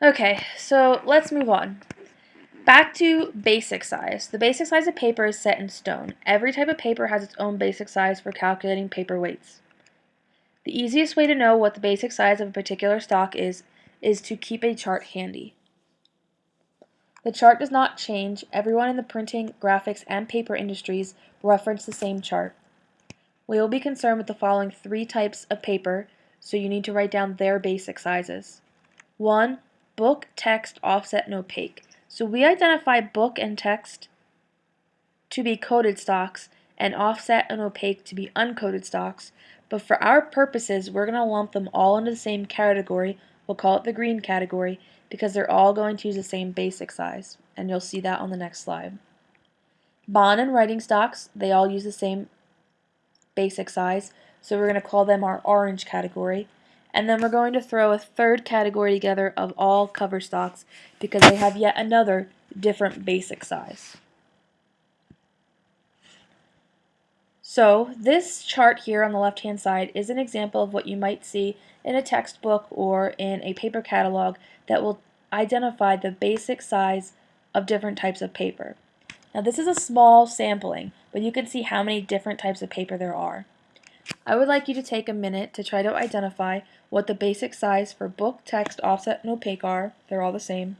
Okay, so let's move on. Back to basic size. The basic size of paper is set in stone. Every type of paper has its own basic size for calculating paper weights. The easiest way to know what the basic size of a particular stock is, is to keep a chart handy. The chart does not change. Everyone in the printing, graphics, and paper industries reference the same chart. We will be concerned with the following three types of paper, so you need to write down their basic sizes. 1 book, text, offset, and opaque. So we identify book and text to be coated stocks and offset and opaque to be uncoated stocks, but for our purposes we're going to lump them all into the same category, we'll call it the green category, because they're all going to use the same basic size, and you'll see that on the next slide. Bond and writing stocks, they all use the same basic size, so we're going to call them our orange category, and then we're going to throw a third category together of all cover stocks because they have yet another different basic size. So this chart here on the left hand side is an example of what you might see in a textbook or in a paper catalog that will identify the basic size of different types of paper. Now this is a small sampling, but you can see how many different types of paper there are. I would like you to take a minute to try to identify what the basic size for book, text, offset, and opaque are, they're all the same,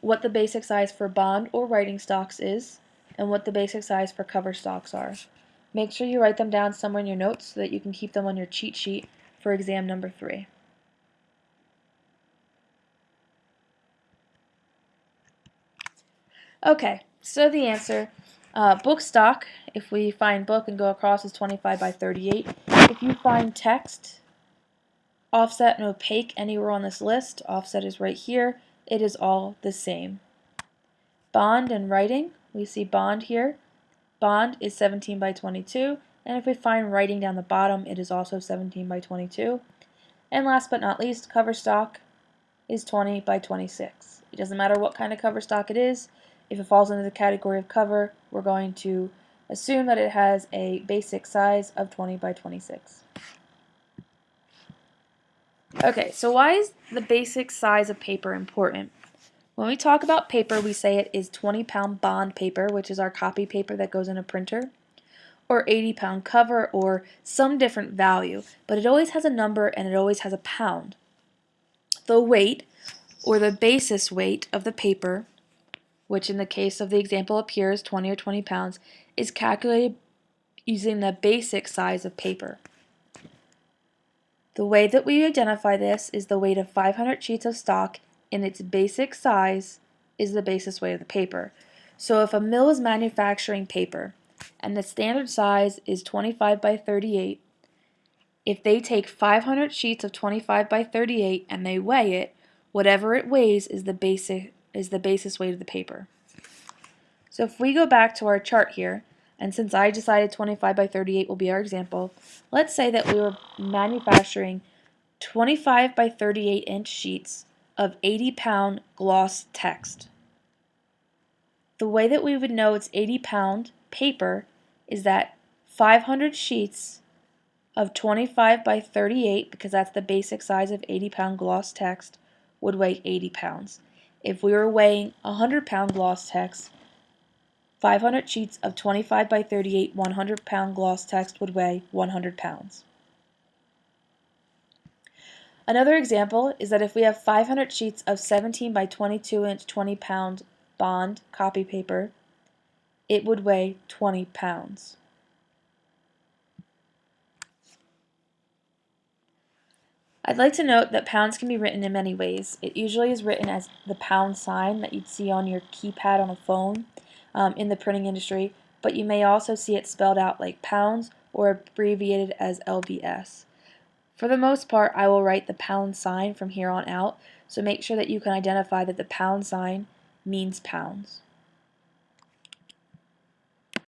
what the basic size for bond or writing stocks is, and what the basic size for cover stocks are. Make sure you write them down somewhere in your notes so that you can keep them on your cheat sheet for exam number three. Okay, so the answer, uh, book stock, if we find book and go across is 25 by 38. If you find text, offset and opaque anywhere on this list, offset is right here, it is all the same. Bond and writing, we see bond here. Bond is 17 by 22, and if we find writing down the bottom, it is also 17 by 22. And last but not least, cover stock is 20 by 26. It doesn't matter what kind of cover stock it is. If it falls into the category of cover, we're going to assume that it has a basic size of 20 by 26. Okay, so why is the basic size of paper important? When we talk about paper, we say it is 20 pound bond paper, which is our copy paper that goes in a printer, or 80 pound cover, or some different value, but it always has a number and it always has a pound. The weight, or the basis weight of the paper, which in the case of the example is 20 or 20 pounds, is calculated using the basic size of paper. The way that we identify this is the weight of 500 sheets of stock in its basic size is the basis weight of the paper. So if a mill is manufacturing paper and the standard size is 25 by 38, if they take 500 sheets of 25 by 38 and they weigh it, whatever it weighs is the basic is the basis weight of the paper. So if we go back to our chart here, and since I decided 25 by 38 will be our example, let's say that we were manufacturing 25 by 38 inch sheets of 80 pound gloss text. The way that we would know it's 80 pound paper is that 500 sheets of 25 by 38, because that's the basic size of 80 pound gloss text, would weigh 80 pounds. If we were weighing 100 pound gloss text, 500 sheets of 25 by 38 100 pound gloss text would weigh 100 pounds. Another example is that if we have 500 sheets of 17 by 22 inch 20 pound bond copy paper, it would weigh 20 pounds. I'd like to note that pounds can be written in many ways. It usually is written as the pound sign that you'd see on your keypad on a phone um, in the printing industry, but you may also see it spelled out like pounds or abbreviated as LBS. For the most part, I will write the pound sign from here on out, so make sure that you can identify that the pound sign means pounds.